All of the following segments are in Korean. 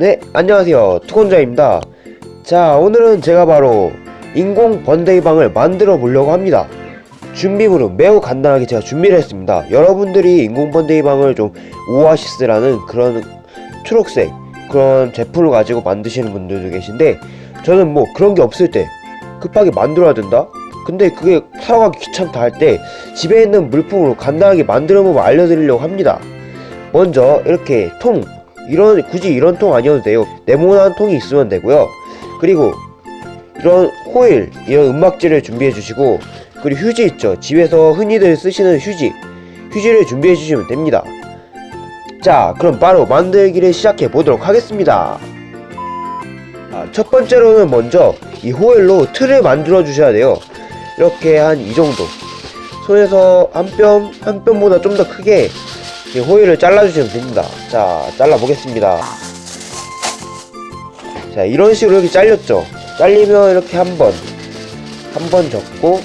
네, 안녕하세요. 투건자입니다. 자, 오늘은 제가 바로 인공 번데기 방을 만들어 보려고 합니다. 준비물은 매우 간단하게 제가 준비를 했습니다. 여러분들이 인공 번데기 방을 좀 오아시스라는 그런 초록색 그런 제품을 가지고 만드시는 분들도 계신데 저는 뭐 그런 게 없을 때 급하게 만들어야 된다? 근데 그게 사러 가기 귀찮다 할 때 집에 있는 물품으로 간단하게 만드는 법을 알려드리려고 합니다. 먼저 이렇게 통 이런 굳이 이런 통 아니어도 돼요. 네모난 통이 있으면 되고요. 그리고 이런 호일 이런 은막지를 준비해 주시고 그리고 휴지 있죠. 집에서 흔히들 쓰시는 휴지 휴지를 준비해 주시면 됩니다. 자 그럼 바로 만들기를 시작해 보도록 하겠습니다. 아, 첫 번째로는 먼저 이 호일로 틀을 만들어 주셔야 돼요. 이렇게 한 이 정도 손에서 한 뼘 한 뼘보다 좀 더 크게 이 호일을 잘라주시면 됩니다. 자, 잘라보겠습니다. 자, 이런 식으로 이렇게 잘렸죠? 잘리면 이렇게 한 번, 한 번 접고,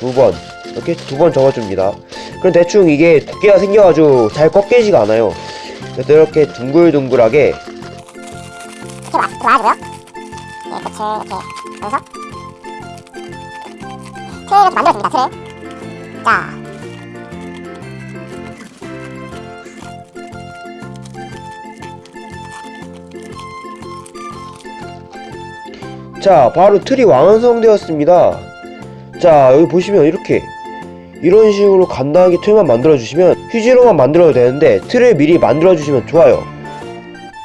두 번, 이렇게 두 번 접어줍니다. 그럼 대충 이게 두께가 생겨가지고 잘 꺾이지가 않아요. 그래서 이렇게 둥글둥글하게, 이렇게 놔, 놔주고요. 예, 끝을 이렇게 넣어서 트레이 이렇게 만들어줍니다. 트레이. 자, 자, 바로 틀이 완성되었습니다. 자, 여기 보시면 이렇게 이런 식으로 간단하게 틀만 만들어 주시면 휴지로만 만들어도 되는데 틀을 미리 만들어 주시면 좋아요.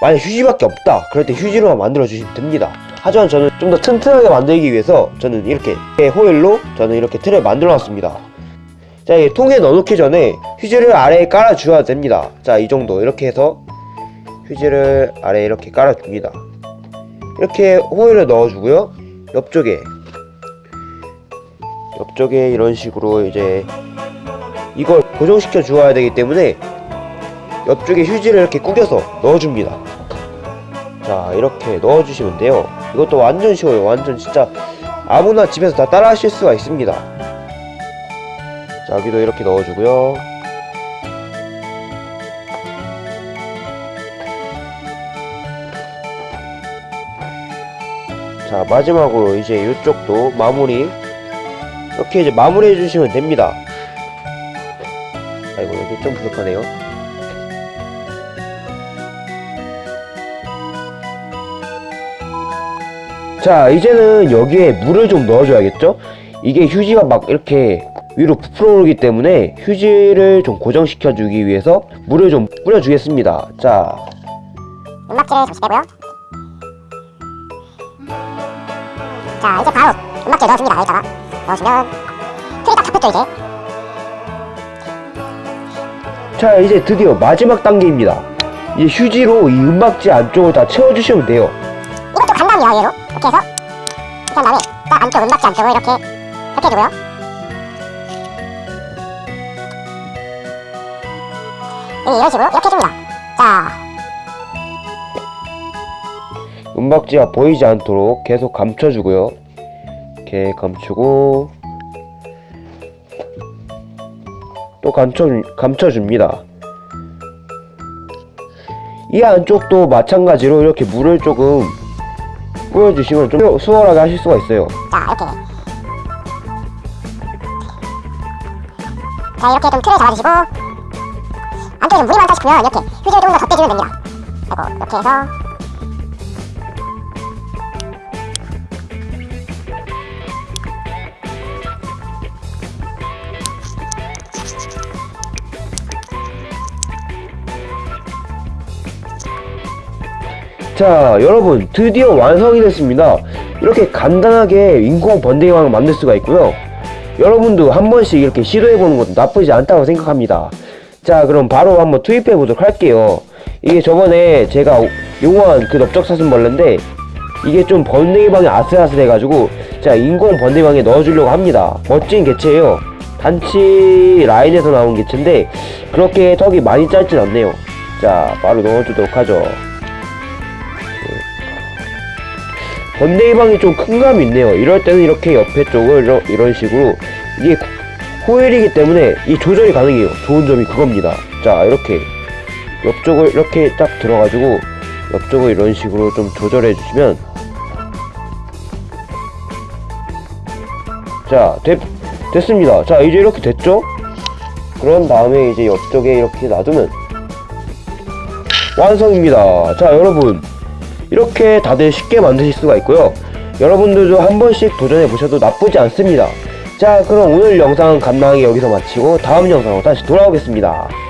만약 휴지밖에 없다. 그럴 때 휴지로만 만들어 주시면 됩니다. 하지만 저는 좀 더 튼튼하게 만들기 위해서 저는 이렇게 호일로 저는 이렇게 틀을 만들어 놨습니다. 자, 이 통에 넣어놓기 전에 휴지를 아래에 깔아 주어야 됩니다. 자, 이 정도 이렇게 해서 휴지를 아래에 이렇게 깔아 줍니다. 이렇게 호일을 넣어주고요. 옆쪽에 옆쪽에 이런 식으로 이제 이걸 고정시켜 주어야 되기 때문에 옆쪽에 휴지를 이렇게 구겨서 넣어줍니다. 자 이렇게 넣어주시면 돼요. 이것도 완전 쉬워요. 완전 진짜 아무나 집에서 다 따라 하실 수가 있습니다. 자 여기도 이렇게 넣어주고요. 자 마지막으로 이제 이쪽도 마무리. 이렇게 이제 마무리 해주시면 됩니다. 아이고 여기 좀 부족하네요. 자 이제는 여기에 물을 좀 넣어줘야겠죠? 이게 휴지가 막 이렇게 위로 부풀어 오르기 때문에 휴지를 좀 고정시켜 주기 위해서 물을 좀 뿌려 주겠습니다. 자. 은막지를 잠시 빼고요. 자, 이제 바로 은막지를 넣어줍니다. 여기다가 넣어주면 틀이 딱 잡혔죠, 이제. 자 이제 드디어 마지막 단계입니다 이제 휴지로 이 은박지 안쪽을 다 채워주시면 돼요 이것도 간단해요, 얘로. 이렇게 해서 이렇게 한 다음에 딱 안쪽 은박지 안쪽을 이렇게 이렇게 해주고요. 예, 이런 식으로 이렇게 해줍니다. 자, 은박지가 보이지 않도록 계속 감춰주고요 이렇게 감추고 또 감춰, 감춰줍니다 이 안쪽도 마찬가지로 이렇게 물을 조금 뿌려주시면 좀 수월하게 하실 수가 있어요 자, 이렇게. 자, 이렇게 좀 틀을 잡아주시고 안쪽에 좀 물이 많다 싶으면 이렇게 휴지를 조금 더 덧대주면 됩니다. 아이고, 이렇게 해서 자 여러분 드디어 완성이 됐습니다. 이렇게 간단하게 인공 번데기왕을 만들 수가 있고요. 여러분도 한 번씩 이렇게 시도해보는 것도 나쁘지 않다고 생각합니다. 자 그럼 바로 한번 투입해 보도록 할게요. 이게 저번에 제가 용어한 그 넓적사슴벌레인데 이게 좀 번데기방이 아슬아슬해 가지고 제가 인공 번데기방에 넣어주려고 합니다. 멋진 개체예요. 단치 라인에서 나온 개체인데 그렇게 턱이 많이 짧진 않네요. 자 바로 넣어주도록 하죠 번데기방이 좀 큰 감이 있네요. 이럴 때는 이렇게 옆에 쪽을 이런, 이런 식으로 이게 호일이기 때문에 이 조절이 가능해요. 좋은 점이 그겁니다. 자 이렇게 옆쪽을 이렇게 딱 들어가지고 옆쪽을 이런 식으로 좀 조절해 주시면 자 됐, 됐습니다. 자 이제 이렇게 됐죠? 그런 다음에 이제 옆쪽에 이렇게 놔두면 완성입니다. 자 여러분 이렇게 다들 쉽게 만드실 수가 있고요. 여러분들도 한 번씩 도전해 보셔도 나쁘지 않습니다. 자 그럼 오늘 영상은 간단하게 여기서 마치고 다음 영상으로 다시 돌아오겠습니다